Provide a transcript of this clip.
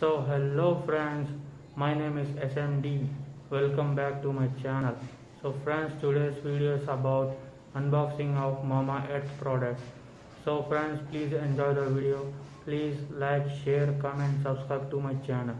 So hello friends, my name is SMD. Welcome back to my channel. So friends, today's video is about unboxing of Mamaearth products. So friends, please enjoy the video. Please like, share, comment, subscribe to my channel.